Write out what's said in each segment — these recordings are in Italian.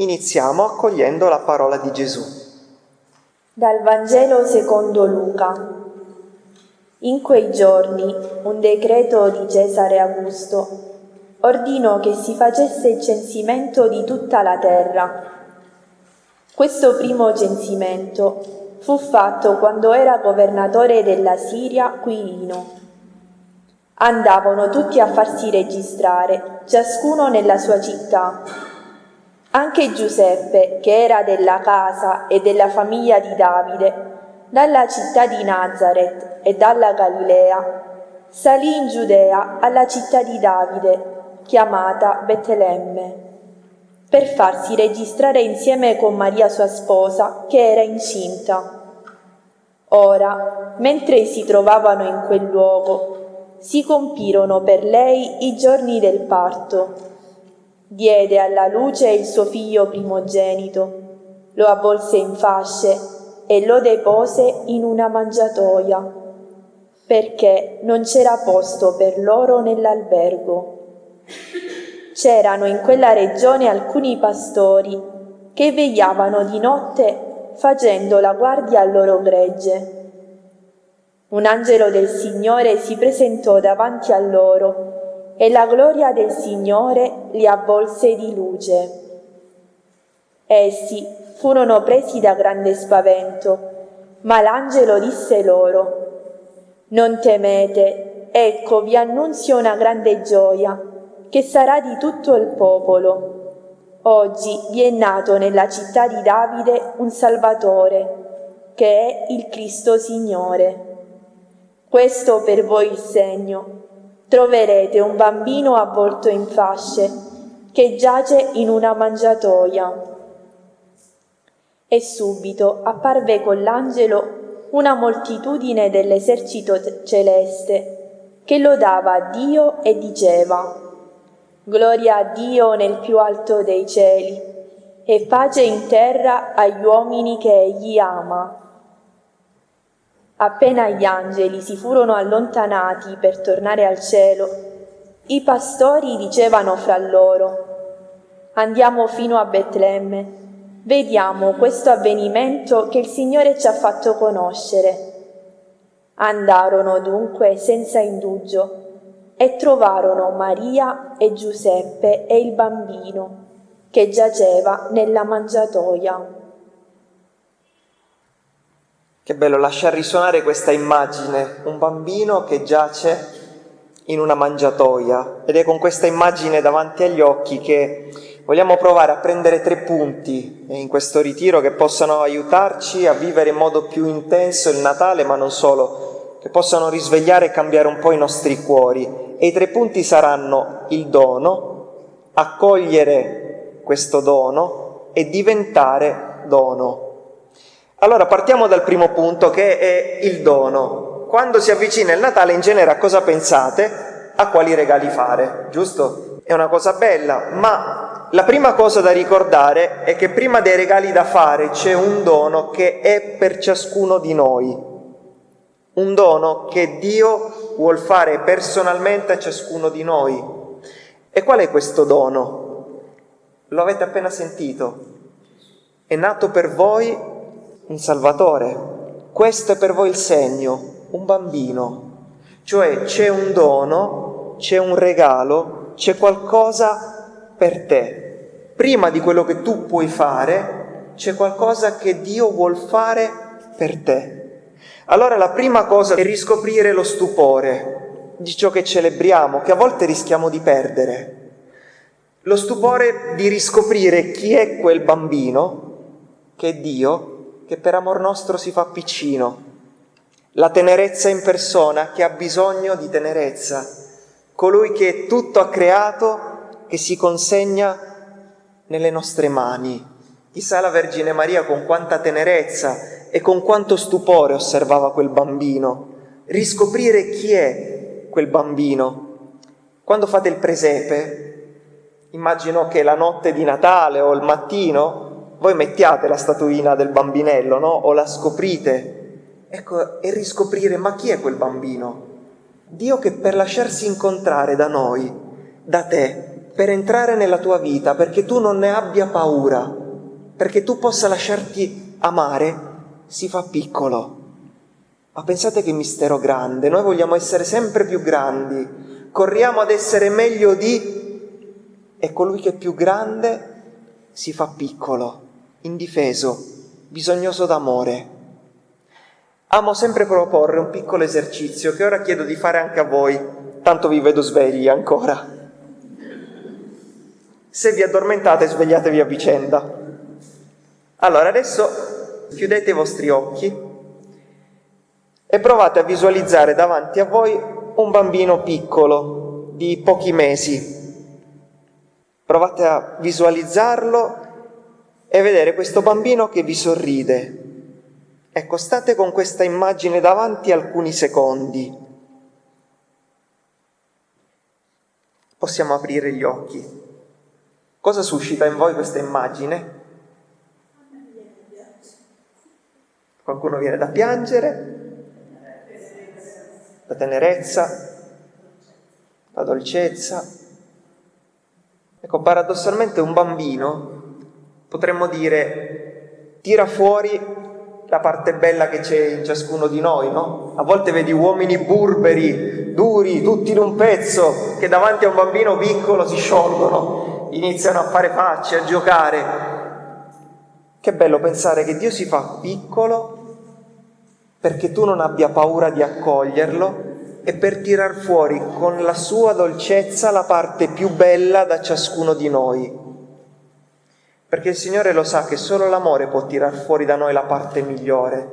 Iniziamo accogliendo la parola di Gesù. Dal Vangelo secondo Luca. In quei giorni un decreto di Cesare Augusto ordinò che si facesse il censimento di tutta la terra. Questo primo censimento fu fatto quando era governatore della Siria Quirino. Andavano tutti a farsi registrare, ciascuno nella sua città anche Giuseppe, che era della casa e della famiglia di Davide, dalla città di Nazareth e dalla Galilea, salì in Giudea alla città di Davide, chiamata Betlemme, per farsi registrare insieme con Maria sua sposa, che era incinta. Ora, mentre si trovavano in quel luogo, si compirono per lei i giorni del parto diede alla luce il suo figlio primogenito, lo avvolse in fasce e lo depose in una mangiatoia, perché non c'era posto per loro nell'albergo. C'erano in quella regione alcuni pastori che vegliavano di notte facendo la guardia al loro gregge. Un angelo del Signore si presentò davanti a loro e la gloria del Signore li avvolse di luce. Essi furono presi da grande spavento, ma l'angelo disse loro, Non temete, ecco vi annunzio una grande gioia, che sarà di tutto il popolo. Oggi vi è nato nella città di Davide un Salvatore, che è il Cristo Signore. Questo per voi il segno troverete un bambino avvolto in fasce che giace in una mangiatoia. E subito apparve con l'angelo una moltitudine dell'esercito celeste che lodava Dio e diceva Gloria a Dio nel più alto dei cieli e pace in terra agli uomini che egli ama. Appena gli angeli si furono allontanati per tornare al cielo, i pastori dicevano fra loro, Andiamo fino a Betlemme, vediamo questo avvenimento che il Signore ci ha fatto conoscere. Andarono dunque senza indugio e trovarono Maria e Giuseppe e il bambino che giaceva nella mangiatoia. Che bello lasciar risuonare questa immagine, un bambino che giace in una mangiatoia ed è con questa immagine davanti agli occhi che vogliamo provare a prendere tre punti in questo ritiro che possano aiutarci a vivere in modo più intenso il Natale, ma non solo, che possano risvegliare e cambiare un po' i nostri cuori. E i tre punti saranno il dono, accogliere questo dono e diventare dono. Allora partiamo dal primo punto che è il dono. Quando si avvicina il Natale in genere a cosa pensate? A quali regali fare, giusto? È una cosa bella, ma la prima cosa da ricordare è che prima dei regali da fare c'è un dono che è per ciascuno di noi, un dono che Dio vuol fare personalmente a ciascuno di noi. E qual è questo dono? Lo avete appena sentito. È nato per voi un Salvatore. Questo è per voi il segno, un bambino. Cioè c'è un dono, c'è un regalo, c'è qualcosa per te. Prima di quello che tu puoi fare, c'è qualcosa che Dio vuol fare per te. Allora la prima cosa è riscoprire lo stupore di ciò che celebriamo, che a volte rischiamo di perdere. Lo stupore di riscoprire chi è quel bambino, che Dio, che per amor nostro si fa piccino, la tenerezza in persona che ha bisogno di tenerezza, colui che tutto ha creato, che si consegna nelle nostre mani. Chissà la Vergine Maria con quanta tenerezza e con quanto stupore osservava quel bambino, riscoprire chi è quel bambino. Quando fate il presepe, immagino che la notte di Natale o il mattino voi mettiate la statuina del bambinello, no? O la scoprite. Ecco, e riscoprire, ma chi è quel bambino? Dio che per lasciarsi incontrare da noi da te per entrare nella tua vita, perché tu non ne abbia paura, perché tu possa lasciarti amare, si fa piccolo. Ma pensate che mistero grande, noi vogliamo essere sempre più grandi, corriamo ad essere meglio di, e colui che è più grande si fa piccolo, indifeso, bisognoso d'amore. Amo sempre proporre un piccolo esercizio che ora chiedo di fare anche a voi, tanto vi vedo svegli ancora. Se vi addormentate svegliatevi a vicenda. Allora adesso chiudete i vostri occhi e provate a visualizzare davanti a voi un bambino piccolo di pochi mesi. Provate a visualizzarlo e vedere questo bambino che vi sorride Ecco, state con questa immagine davanti alcuni secondi. Possiamo aprire gli occhi. Cosa suscita in voi questa immagine? Qualcuno viene da piangere, la tenerezza, la dolcezza. Ecco, paradossalmente un bambino, potremmo dire, tira fuori la parte bella che c'è in ciascuno di noi, no? A volte vedi uomini burberi, duri, tutti in un pezzo, che davanti a un bambino piccolo si sciolgono, iniziano a fare facce, a giocare. Che bello pensare che Dio si fa piccolo perché tu non abbia paura di accoglierlo e per tirar fuori con la sua dolcezza la parte più bella da ciascuno di noi perché il Signore lo sa che solo l'amore può tirar fuori da noi la parte migliore.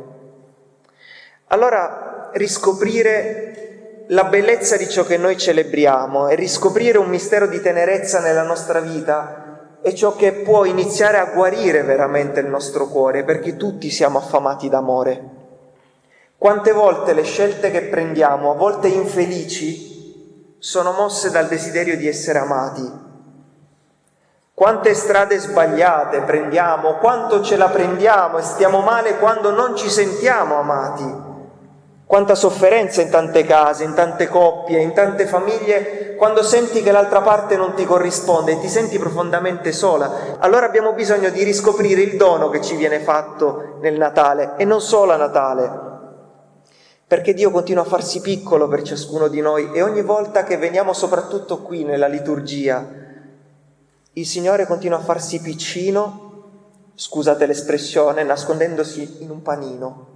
Allora riscoprire la bellezza di ciò che noi celebriamo e riscoprire un mistero di tenerezza nella nostra vita è ciò che può iniziare a guarire veramente il nostro cuore, perché tutti siamo affamati d'amore. Quante volte le scelte che prendiamo, a volte infelici, sono mosse dal desiderio di essere amati, quante strade sbagliate prendiamo, quanto ce la prendiamo e stiamo male quando non ci sentiamo amati. Quanta sofferenza in tante case, in tante coppie, in tante famiglie, quando senti che l'altra parte non ti corrisponde e ti senti profondamente sola. Allora abbiamo bisogno di riscoprire il dono che ci viene fatto nel Natale e non solo a Natale, perché Dio continua a farsi piccolo per ciascuno di noi e ogni volta che veniamo soprattutto qui nella liturgia, il Signore continua a farsi piccino, scusate l'espressione, nascondendosi in un panino.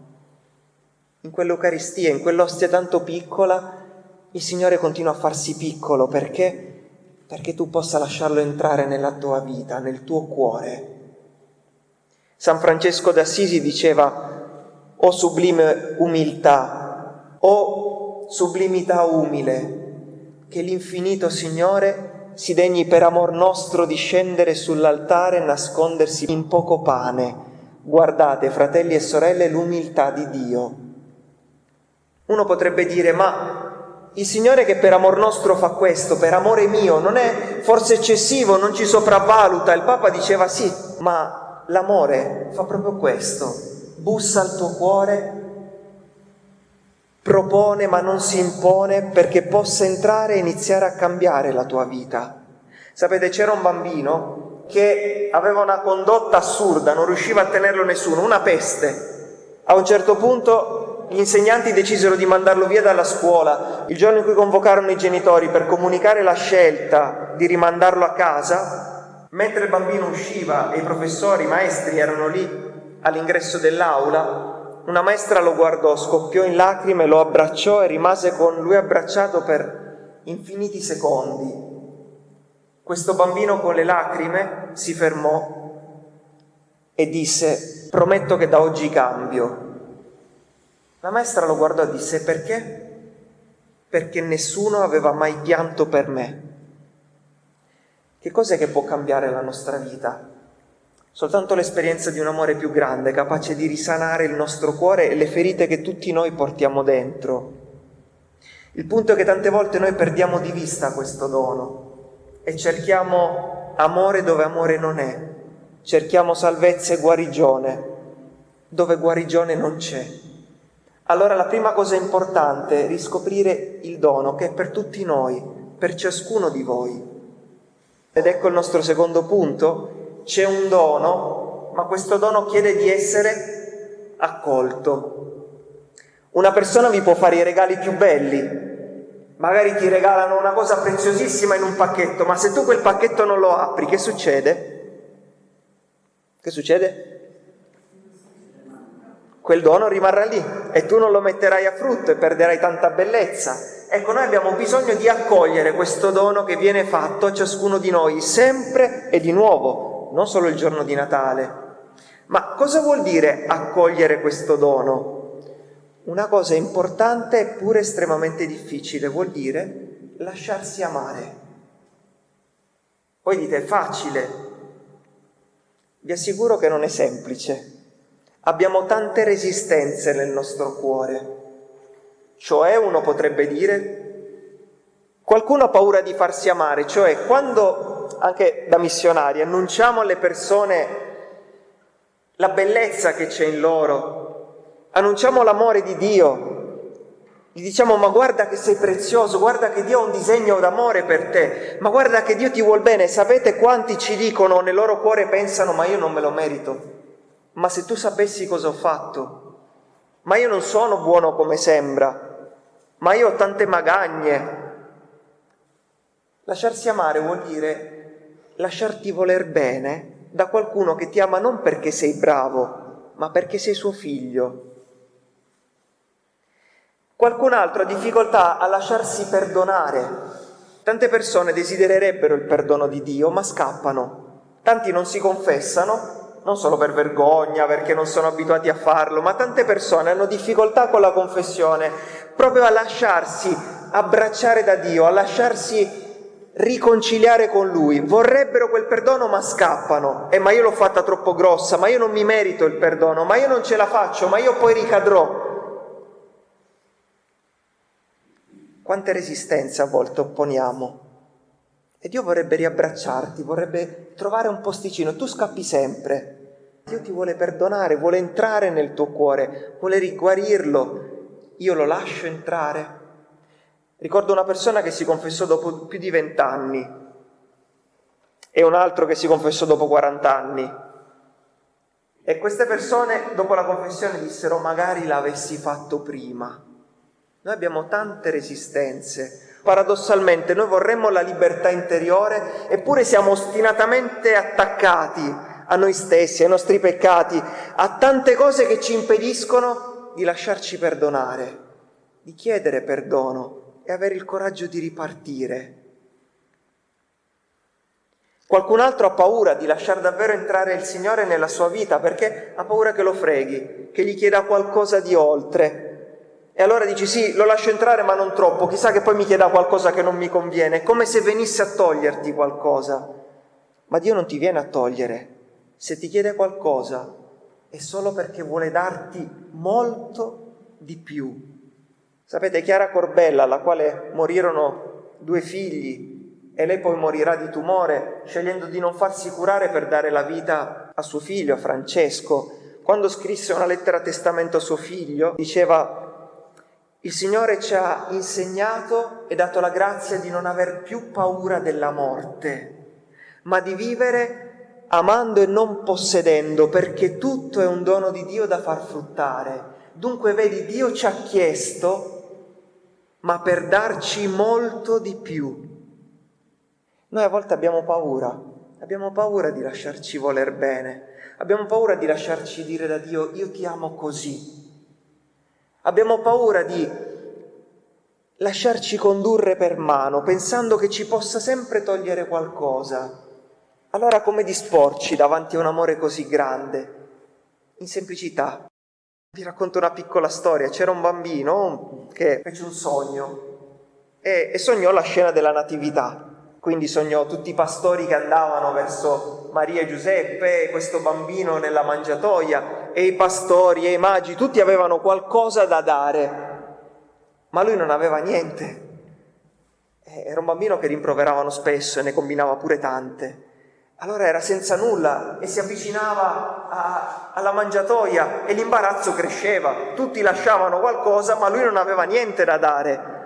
In quell'Eucaristia, in quell'ostia tanto piccola, il Signore continua a farsi piccolo perché? Perché tu possa lasciarlo entrare nella tua vita, nel tuo cuore. San Francesco d'Assisi diceva, o sublime umiltà, o sublimità umile, che l'infinito Signore si degni per amor nostro di scendere sull'altare e nascondersi in poco pane. Guardate, fratelli e sorelle, l'umiltà di Dio. Uno potrebbe dire, ma il Signore che per amor nostro fa questo, per amore mio, non è forse eccessivo, non ci sopravvaluta? Il Papa diceva sì, ma l'amore fa proprio questo, bussa al tuo cuore propone ma non si impone perché possa entrare e iniziare a cambiare la tua vita. Sapete, c'era un bambino che aveva una condotta assurda, non riusciva a tenerlo nessuno, una peste. A un certo punto gli insegnanti decisero di mandarlo via dalla scuola. Il giorno in cui convocarono i genitori per comunicare la scelta di rimandarlo a casa, mentre il bambino usciva e i professori, i maestri erano lì all'ingresso dell'aula, una maestra lo guardò, scoppiò in lacrime, lo abbracciò e rimase con lui abbracciato per infiniti secondi. Questo bambino con le lacrime si fermò e disse, prometto che da oggi cambio. La maestra lo guardò e disse, perché? Perché nessuno aveva mai pianto per me. Che cos'è che può cambiare la nostra vita? Soltanto l'esperienza di un amore più grande, capace di risanare il nostro cuore e le ferite che tutti noi portiamo dentro. Il punto è che tante volte noi perdiamo di vista questo dono e cerchiamo amore dove amore non è, cerchiamo salvezza e guarigione dove guarigione non c'è. Allora la prima cosa importante è riscoprire il dono che è per tutti noi, per ciascuno di voi. Ed ecco il nostro secondo punto, c'è un dono, ma questo dono chiede di essere accolto. Una persona vi può fare i regali più belli, magari ti regalano una cosa preziosissima in un pacchetto, ma se tu quel pacchetto non lo apri, che succede? Che succede? Quel dono rimarrà lì e tu non lo metterai a frutto e perderai tanta bellezza. Ecco, noi abbiamo bisogno di accogliere questo dono che viene fatto a ciascuno di noi, sempre e di nuovo, non solo il giorno di Natale. Ma cosa vuol dire accogliere questo dono? Una cosa importante eppure estremamente difficile, vuol dire lasciarsi amare. Poi dite, è facile. Vi assicuro che non è semplice. Abbiamo tante resistenze nel nostro cuore cioè uno potrebbe dire, qualcuno ha paura di farsi amare, cioè quando anche da missionari annunciamo alle persone la bellezza che c'è in loro, annunciamo l'amore di Dio, gli diciamo ma guarda che sei prezioso, guarda che Dio ha un disegno d'amore per te, ma guarda che Dio ti vuol bene, sapete quanti ci dicono nel loro cuore pensano ma io non me lo merito, ma se tu sapessi cosa ho fatto, ma io non sono buono come sembra, ma io ho tante magagne. Lasciarsi amare vuol dire lasciarti voler bene da qualcuno che ti ama non perché sei bravo, ma perché sei suo figlio. Qualcun altro ha difficoltà a lasciarsi perdonare. Tante persone desidererebbero il perdono di Dio, ma scappano. Tanti non si confessano, non solo per vergogna, perché non sono abituati a farlo, ma tante persone hanno difficoltà con la confessione proprio a lasciarsi abbracciare da Dio, a lasciarsi riconciliare con Lui. Vorrebbero quel perdono ma scappano. Eh, ma io l'ho fatta troppo grossa, ma io non mi merito il perdono, ma io non ce la faccio, ma io poi ricadrò. Quante resistenze a volte opponiamo. E Dio vorrebbe riabbracciarti, vorrebbe trovare un posticino. Tu scappi sempre. Dio ti vuole perdonare, vuole entrare nel tuo cuore, vuole riguarirlo, io lo lascio entrare. Ricordo una persona che si confessò dopo più di vent'anni e un altro che si confessò dopo 40 anni. E queste persone dopo la confessione dissero magari l'avessi fatto prima. Noi abbiamo tante resistenze. Paradossalmente noi vorremmo la libertà interiore eppure siamo ostinatamente attaccati a noi stessi, ai nostri peccati, a tante cose che ci impediscono di lasciarci perdonare, di chiedere perdono e avere il coraggio di ripartire. Qualcun altro ha paura di lasciare davvero entrare il Signore nella sua vita perché ha paura che lo freghi, che gli chieda qualcosa di oltre. E allora dici sì, lo lascio entrare ma non troppo, chissà che poi mi chieda qualcosa che non mi conviene, come se venisse a toglierti qualcosa. Ma Dio non ti viene a togliere. Se ti chiede qualcosa, è solo perché vuole darti molto di più. Sapete, Chiara Corbella, alla quale morirono due figli e lei poi morirà di tumore, scegliendo di non farsi curare per dare la vita a suo figlio, a Francesco, quando scrisse una lettera testamento a suo figlio, diceva il Signore ci ha insegnato e dato la grazia di non aver più paura della morte, ma di vivere amando e non possedendo, perché tutto è un dono di Dio da far fruttare. Dunque vedi, Dio ci ha chiesto, ma per darci molto di più. Noi a volte abbiamo paura, abbiamo paura di lasciarci voler bene, abbiamo paura di lasciarci dire da Dio, io ti amo così. Abbiamo paura di lasciarci condurre per mano, pensando che ci possa sempre togliere qualcosa. Allora come disporci davanti a un amore così grande? In semplicità. Vi racconto una piccola storia. C'era un bambino che fece un sogno e, e sognò la scena della Natività. Quindi sognò tutti i pastori che andavano verso Maria e Giuseppe, questo bambino nella mangiatoia, e i pastori e i magi, tutti avevano qualcosa da dare, ma lui non aveva niente. Era un bambino che rimproveravano spesso e ne combinava pure tante. Allora era senza nulla e si avvicinava a, alla mangiatoia e l'imbarazzo cresceva. Tutti lasciavano qualcosa, ma lui non aveva niente da dare.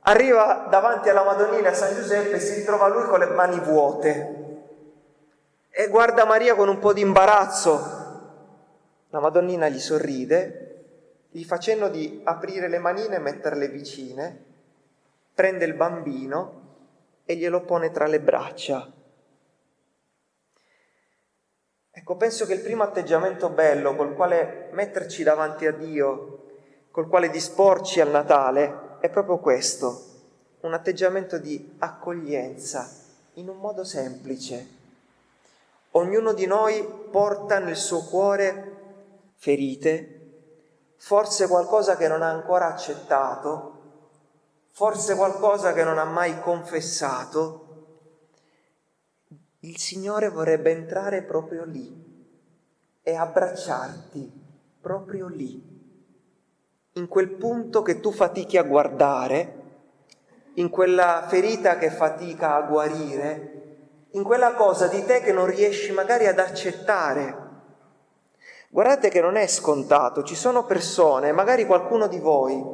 arriva davanti alla Madonnina San Giuseppe e si ritrova lui con le mani vuote e guarda Maria con un po' di imbarazzo. La Madonnina gli sorride, gli fa cenno di aprire le manine e metterle vicine, prende il bambino e glielo pone tra le braccia. Ecco, penso che il primo atteggiamento bello col quale metterci davanti a Dio, col quale disporci al Natale, è proprio questo, un atteggiamento di accoglienza in un modo semplice. Ognuno di noi porta nel suo cuore ferite, forse qualcosa che non ha ancora accettato, forse qualcosa che non ha mai confessato. Il Signore vorrebbe entrare proprio lì e abbracciarti proprio lì, in quel punto che tu fatichi a guardare, in quella ferita che fatica a guarire, in quella cosa di te che non riesci magari ad accettare. Guardate che non è scontato, ci sono persone, magari qualcuno di voi,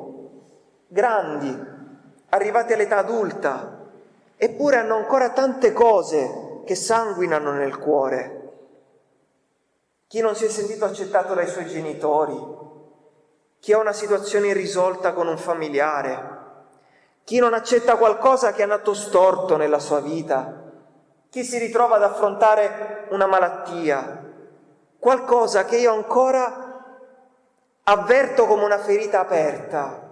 grandi, arrivati all'età adulta, eppure hanno ancora tante cose che sanguinano nel cuore. Chi non si è sentito accettato dai suoi genitori, chi ha una situazione irrisolta con un familiare, chi non accetta qualcosa che è nato storto nella sua vita, chi si ritrova ad affrontare una malattia, qualcosa che io ancora avverto come una ferita aperta.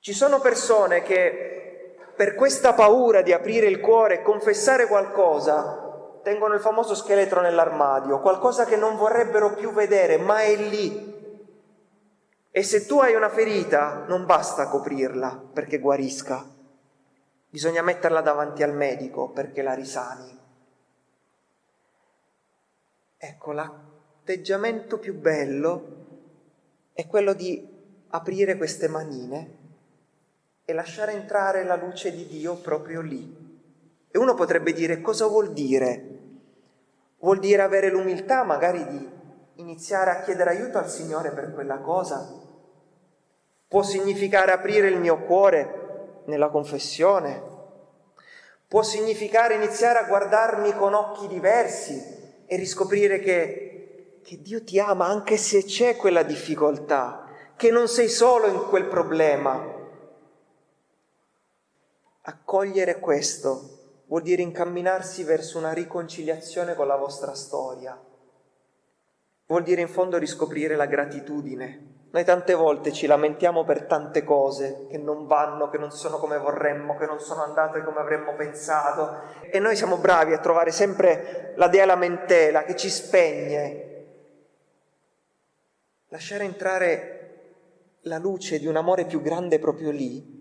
Ci sono persone che per questa paura di aprire il cuore e confessare qualcosa tengono il famoso scheletro nell'armadio, qualcosa che non vorrebbero più vedere, ma è lì. E se tu hai una ferita, non basta coprirla perché guarisca, bisogna metterla davanti al medico perché la risani. Ecco, l'atteggiamento più bello è quello di aprire queste manine e lasciare entrare la luce di Dio proprio lì. E uno potrebbe dire cosa vuol dire? Vuol dire avere l'umiltà magari di iniziare a chiedere aiuto al Signore per quella cosa? Può significare aprire il mio cuore nella confessione? Può significare iniziare a guardarmi con occhi diversi e riscoprire che, che Dio ti ama anche se c'è quella difficoltà, che non sei solo in quel problema. Accogliere questo vuol dire incamminarsi verso una riconciliazione con la vostra storia. Vuol dire in fondo riscoprire la gratitudine noi tante volte ci lamentiamo per tante cose che non vanno, che non sono come vorremmo, che non sono andate come avremmo pensato e noi siamo bravi a trovare sempre la dea lamentela che ci spegne. Lasciare entrare la luce di un amore più grande proprio lì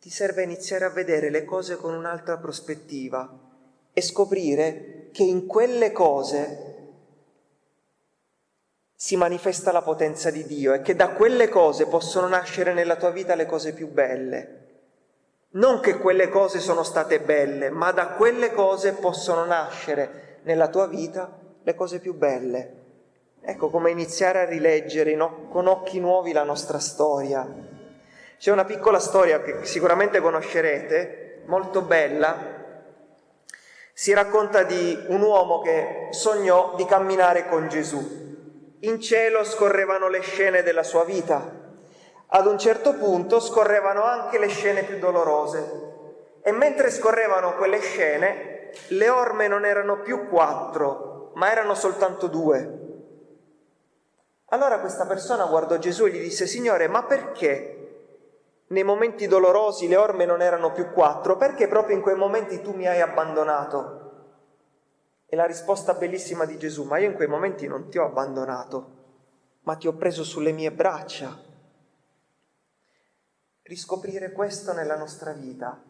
ti serve iniziare a vedere le cose con un'altra prospettiva e scoprire che in quelle cose si manifesta la potenza di Dio e che da quelle cose possono nascere nella tua vita le cose più belle. Non che quelle cose sono state belle, ma da quelle cose possono nascere nella tua vita le cose più belle. Ecco come iniziare a rileggere con occhi nuovi la nostra storia. C'è una piccola storia che sicuramente conoscerete, molto bella. Si racconta di un uomo che sognò di camminare con Gesù in cielo scorrevano le scene della sua vita. Ad un certo punto scorrevano anche le scene più dolorose. E mentre scorrevano quelle scene, le orme non erano più quattro, ma erano soltanto due. Allora questa persona guardò Gesù e gli disse, Signore, ma perché nei momenti dolorosi le orme non erano più quattro? Perché proprio in quei momenti tu mi hai abbandonato? E la risposta bellissima di Gesù, ma io in quei momenti non ti ho abbandonato, ma ti ho preso sulle mie braccia. Riscoprire questo nella nostra vita,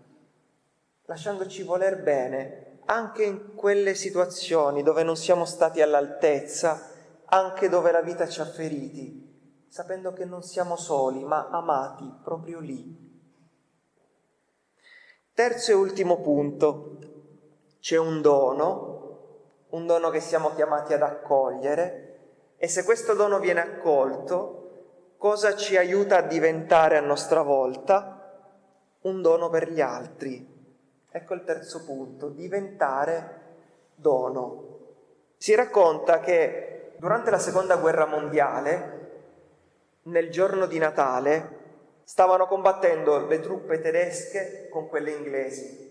lasciandoci voler bene, anche in quelle situazioni dove non siamo stati all'altezza, anche dove la vita ci ha feriti, sapendo che non siamo soli, ma amati proprio lì. Terzo e ultimo punto, c'è un dono un dono che siamo chiamati ad accogliere e se questo dono viene accolto, cosa ci aiuta a diventare a nostra volta? un dono per gli altri. Ecco il terzo punto, diventare dono. Si racconta che durante la seconda guerra mondiale, nel giorno di Natale, stavano combattendo le truppe tedesche con quelle inglesi.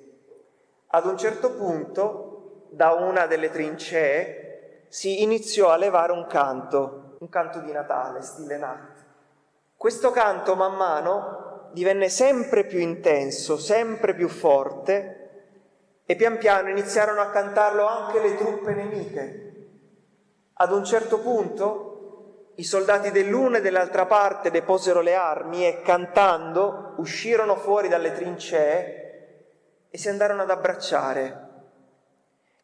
Ad un certo punto, da una delle trincee, si iniziò a levare un canto, un canto di Natale, stile Nacht. Questo canto man mano divenne sempre più intenso, sempre più forte e pian piano iniziarono a cantarlo anche le truppe nemiche. Ad un certo punto i soldati dell'una e dell'altra parte deposero le armi e cantando uscirono fuori dalle trincee e si andarono ad abbracciare.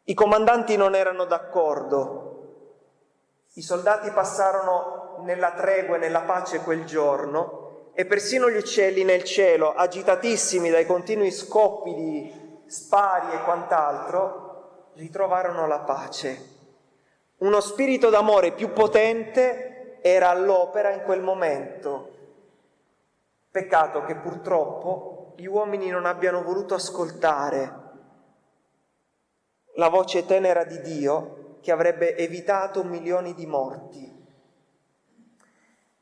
I comandanti non erano d'accordo. I soldati passarono nella tregua e nella pace quel giorno e persino gli uccelli nel cielo, agitatissimi dai continui scoppi di spari e quant'altro, ritrovarono la pace. Uno spirito d'amore più potente era all'opera in quel momento. Peccato che purtroppo gli uomini non abbiano voluto ascoltare la voce tenera di Dio che avrebbe evitato milioni di morti.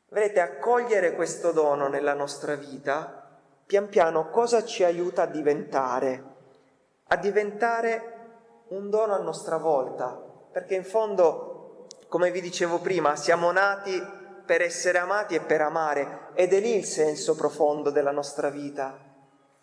Vedete, accogliere questo dono nella nostra vita, pian piano cosa ci aiuta a diventare? A diventare un dono a nostra volta, perché in fondo, come vi dicevo prima, siamo nati per essere amati e per amare, ed è lì il senso profondo della nostra vita.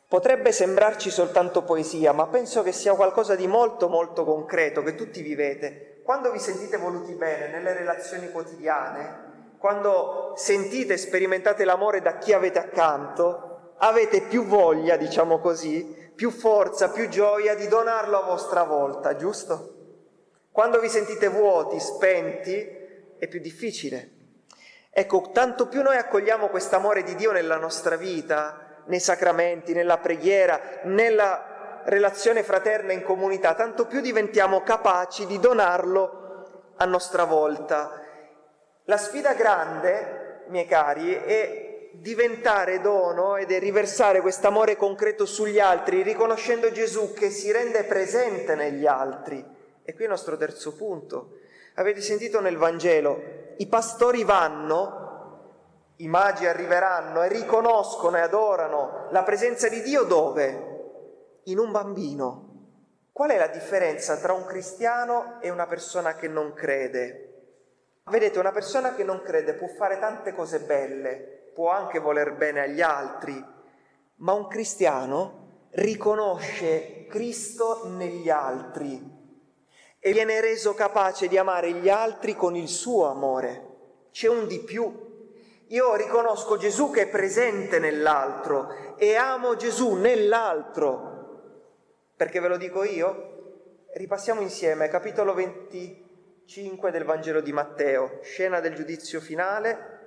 Potrebbe sembrarci soltanto poesia, ma penso che sia qualcosa di molto molto concreto che tutti vivete. Quando vi sentite voluti bene nelle relazioni quotidiane, quando sentite e sperimentate l'amore da chi avete accanto, avete più voglia, diciamo così, più forza, più gioia di donarlo a vostra volta, giusto? Quando vi sentite vuoti, spenti, è più difficile. Ecco, tanto più noi accogliamo quest'amore di Dio nella nostra vita, nei sacramenti, nella preghiera, nella relazione fraterna in comunità, tanto più diventiamo capaci di donarlo a nostra volta la sfida grande, miei cari, è diventare dono ed è riversare quest'amore concreto sugli altri, riconoscendo Gesù che si rende presente negli altri. E qui il nostro terzo punto. Avete sentito nel Vangelo, i pastori vanno, i magi arriveranno e riconoscono e adorano la presenza di Dio dove? In un bambino. Qual è la differenza tra un cristiano e una persona che non crede? Vedete, una persona che non crede può fare tante cose belle, può anche voler bene agli altri, ma un cristiano riconosce Cristo negli altri e viene reso capace di amare gli altri con il suo amore. C'è un di più. Io riconosco Gesù che è presente nell'altro e amo Gesù nell'altro. Perché ve lo dico io? Ripassiamo insieme, capitolo 20 5 del Vangelo di Matteo, scena del giudizio finale,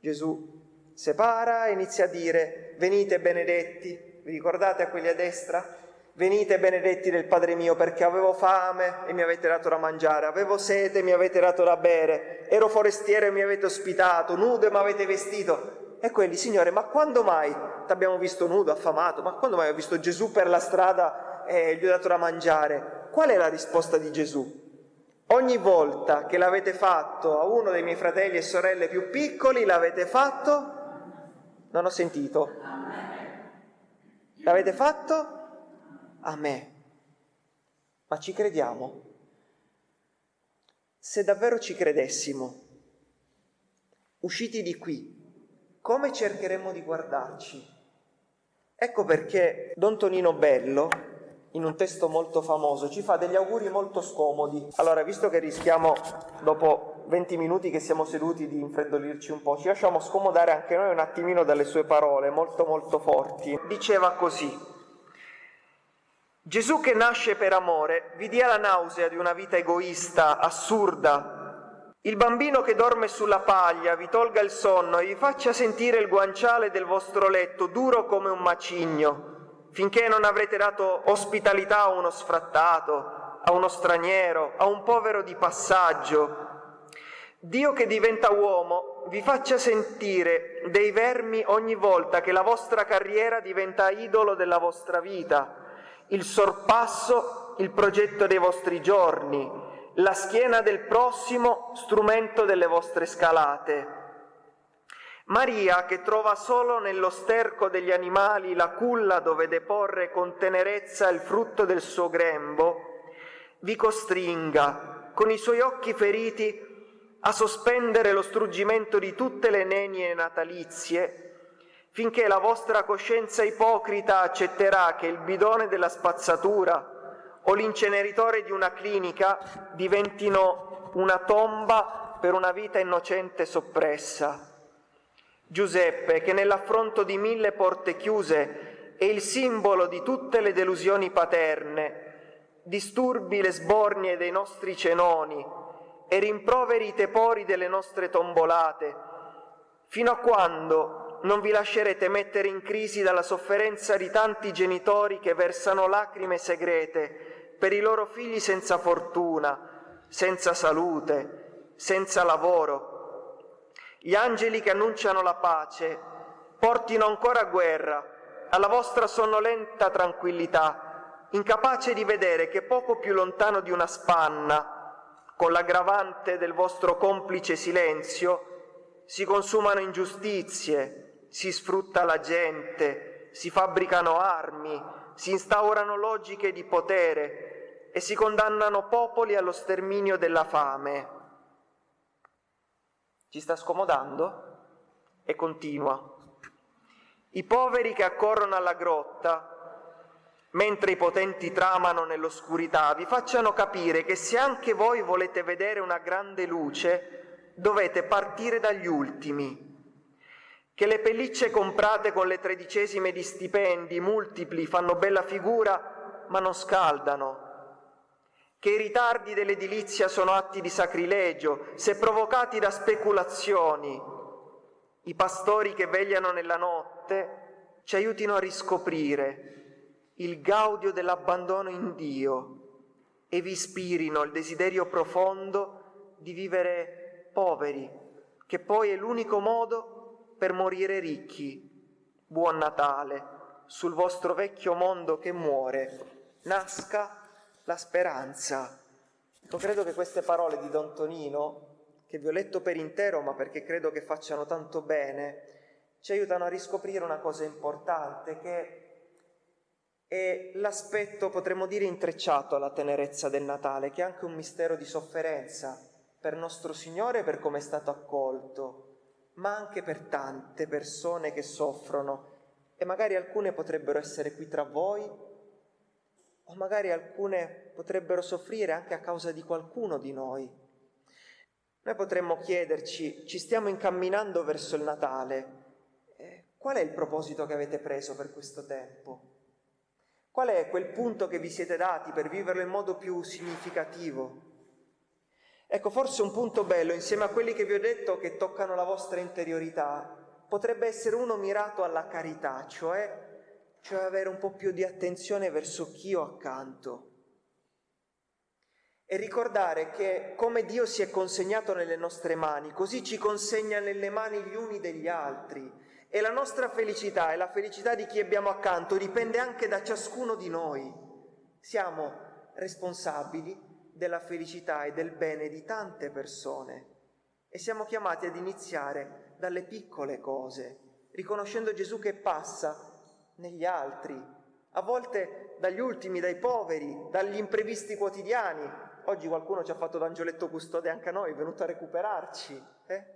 Gesù separa e inizia a dire venite benedetti, vi ricordate a quelli a destra? Venite benedetti del Padre mio perché avevo fame e mi avete dato da mangiare, avevo sete e mi avete dato da bere, ero forestiero e mi avete ospitato, nudo e mi avete vestito. E quelli, Signore, ma quando mai ti abbiamo visto nudo, affamato? Ma quando mai ho visto Gesù per la strada e gli ho dato da mangiare? Qual è la risposta di Gesù? Ogni volta che l'avete fatto a uno dei miei fratelli e sorelle più piccoli, l'avete fatto? Non ho sentito. L'avete fatto? A me. Ma ci crediamo? Se davvero ci credessimo, usciti di qui, come cercheremmo di guardarci? Ecco perché Don Tonino Bello in un testo molto famoso, ci fa degli auguri molto scomodi. Allora, visto che rischiamo dopo 20 minuti che siamo seduti di infreddolirci un po', ci lasciamo scomodare anche noi un attimino dalle sue parole, molto molto forti. Diceva così, Gesù che nasce per amore vi dia la nausea di una vita egoista, assurda. Il bambino che dorme sulla paglia vi tolga il sonno e vi faccia sentire il guanciale del vostro letto duro come un macigno finché non avrete dato ospitalità a uno sfrattato, a uno straniero, a un povero di passaggio. Dio che diventa uomo vi faccia sentire dei vermi ogni volta che la vostra carriera diventa idolo della vostra vita, il sorpasso, il progetto dei vostri giorni, la schiena del prossimo, strumento delle vostre scalate. Maria, che trova solo nello sterco degli animali la culla dove deporre con tenerezza il frutto del suo grembo, vi costringa, con i suoi occhi feriti, a sospendere lo struggimento di tutte le nenie natalizie, finché la vostra coscienza ipocrita accetterà che il bidone della spazzatura o l'inceneritore di una clinica diventino una tomba per una vita innocente soppressa. Giuseppe, che nell'affronto di mille porte chiuse è il simbolo di tutte le delusioni paterne, disturbi le sbornie dei nostri cenoni e rimproveri i tepori delle nostre tombolate, fino a quando non vi lascerete mettere in crisi dalla sofferenza di tanti genitori che versano lacrime segrete per i loro figli senza fortuna, senza salute, senza lavoro, gli angeli che annunciano la pace portino ancora guerra alla vostra sonnolenta tranquillità, incapace di vedere che poco più lontano di una spanna, con l'aggravante del vostro complice silenzio, si consumano ingiustizie, si sfrutta la gente, si fabbricano armi, si instaurano logiche di potere e si condannano popoli allo sterminio della fame. Ci sta scomodando? E continua. I poveri che accorrono alla grotta, mentre i potenti tramano nell'oscurità, vi facciano capire che se anche voi volete vedere una grande luce, dovete partire dagli ultimi, che le pellicce comprate con le tredicesime di stipendi multipli fanno bella figura, ma non scaldano, che i ritardi dell'edilizia sono atti di sacrilegio, se provocati da speculazioni. I pastori che vegliano nella notte ci aiutino a riscoprire il gaudio dell'abbandono in Dio e vi ispirino il desiderio profondo di vivere poveri, che poi è l'unico modo per morire ricchi. Buon Natale, sul vostro vecchio mondo che muore, nasca la speranza. Ecco, credo che queste parole di Don Tonino, che vi ho letto per intero, ma perché credo che facciano tanto bene, ci aiutano a riscoprire una cosa importante, che è l'aspetto, potremmo dire, intrecciato alla tenerezza del Natale, che è anche un mistero di sofferenza per nostro Signore, per come è stato accolto, ma anche per tante persone che soffrono e magari alcune potrebbero essere qui tra voi o magari alcune potrebbero soffrire anche a causa di qualcuno di noi. Noi potremmo chiederci, ci stiamo incamminando verso il Natale, eh, qual è il proposito che avete preso per questo tempo? Qual è quel punto che vi siete dati per viverlo in modo più significativo? Ecco, forse un punto bello, insieme a quelli che vi ho detto che toccano la vostra interiorità, potrebbe essere uno mirato alla carità, cioè cioè avere un po' più di attenzione verso chi ho accanto e ricordare che come Dio si è consegnato nelle nostre mani, così ci consegna nelle mani gli uni degli altri e la nostra felicità e la felicità di chi abbiamo accanto dipende anche da ciascuno di noi. Siamo responsabili della felicità e del bene di tante persone e siamo chiamati ad iniziare dalle piccole cose, riconoscendo Gesù che passa negli altri, a volte dagli ultimi, dai poveri, dagli imprevisti quotidiani. Oggi qualcuno ci ha fatto d'angioletto custode anche a noi, è venuto a recuperarci. Eh?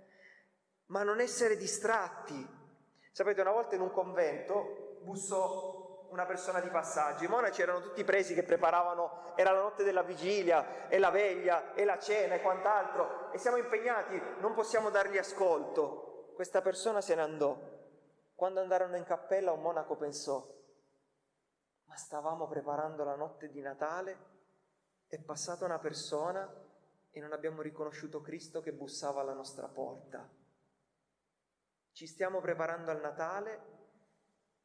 Ma non essere distratti. Sapete, una volta in un convento bussò una persona di passaggio, i monaci erano tutti presi che preparavano, era la notte della vigilia, e la veglia, e la cena e quant'altro, e siamo impegnati, non possiamo dargli ascolto. Questa persona se ne andò quando andarono in cappella un monaco pensò, ma stavamo preparando la notte di Natale, è passata una persona e non abbiamo riconosciuto Cristo che bussava alla nostra porta. Ci stiamo preparando al Natale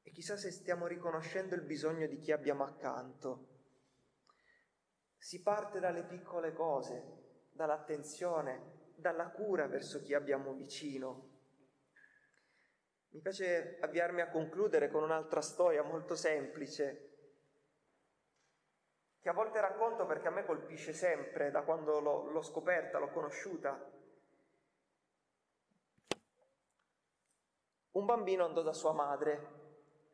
e chissà se stiamo riconoscendo il bisogno di chi abbiamo accanto. Si parte dalle piccole cose, dall'attenzione, dalla cura verso chi abbiamo vicino. Mi piace avviarmi a concludere con un'altra storia molto semplice, che a volte racconto perché a me colpisce sempre da quando l'ho, l'ho scoperta, l'ho conosciuta. Un bambino andò da sua madre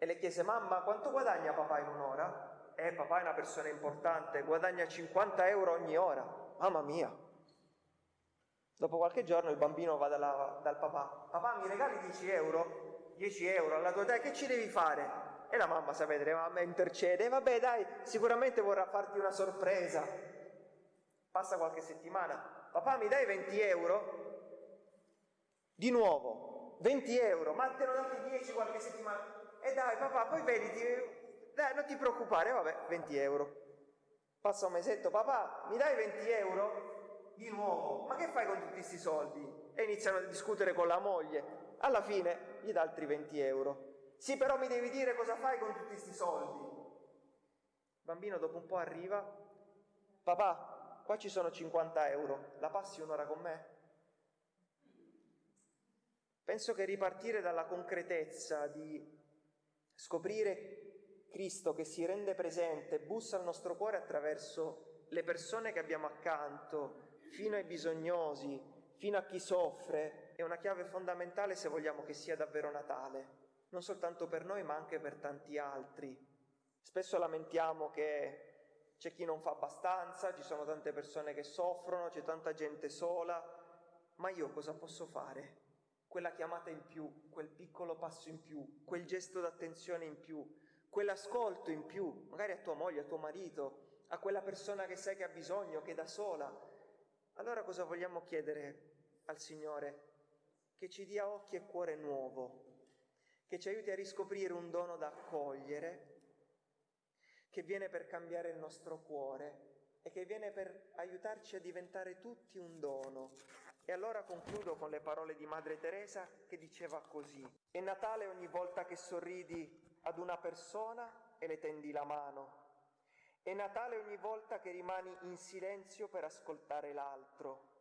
e le chiese, mamma, quanto guadagna papà in un'ora? Eh, papà è una persona importante, guadagna 50 euro ogni ora. Mamma mia. Dopo qualche giorno il bambino va dalla, dal papà, papà mi regali 10 euro? 10 euro alla tua età, che ci devi fare? E la mamma, sapete, la mamma intercede, vabbè dai, sicuramente vorrà farti una sorpresa. Passa qualche settimana, papà mi dai 20 euro? Di nuovo, 20 euro, ma te ne ho dati 10 qualche settimana. E dai papà, poi vedi, ti... dai non ti preoccupare, vabbè, 20 euro. Passa un mesetto, papà mi dai 20 euro? Di nuovo, ma che fai con tutti questi soldi? E iniziano a discutere con la moglie. Alla fine gli dà altri 20 euro. Sì, però mi devi dire cosa fai con tutti questi soldi. Il bambino dopo un po' arriva, papà, qua ci sono 50 euro, la passi un'ora con me? Penso che ripartire dalla concretezza di scoprire Cristo che si rende presente, bussa al nostro cuore attraverso le persone che abbiamo accanto, fino ai bisognosi, fino a chi soffre, è una chiave fondamentale se vogliamo che sia davvero Natale non soltanto per noi ma anche per tanti altri. Spesso lamentiamo che c'è chi non fa abbastanza, ci sono tante persone che soffrono, c'è tanta gente sola, ma io cosa posso fare? Quella chiamata in più, quel piccolo passo in più, quel gesto d'attenzione in più, quell'ascolto in più, magari a tua moglie, a tuo marito, a quella persona che sai che ha bisogno, che è da sola. Allora cosa vogliamo chiedere al Signore? Che ci dia occhi e cuore nuovo, che ci aiuti a riscoprire un dono da accogliere, che viene per cambiare il nostro cuore e che viene per aiutarci a diventare tutti un dono. E allora concludo con le parole di Madre Teresa che diceva così. È Natale ogni volta che sorridi ad una persona e le tendi la mano. È Natale ogni volta che rimani in silenzio per ascoltare l'altro.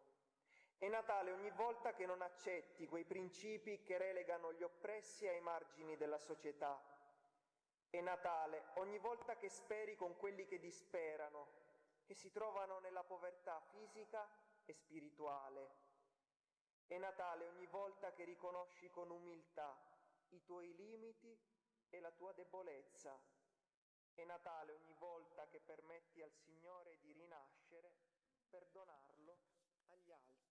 È Natale ogni volta che non accetti quei principi che relegano gli oppressi ai margini della società. È Natale ogni volta che speri con quelli che disperano, che si trovano nella povertà fisica e spirituale. È Natale ogni volta che riconosci con umiltà i tuoi limiti e la tua debolezza. È Natale ogni volta che permetti al Signore di rinascere per donarlo agli altri.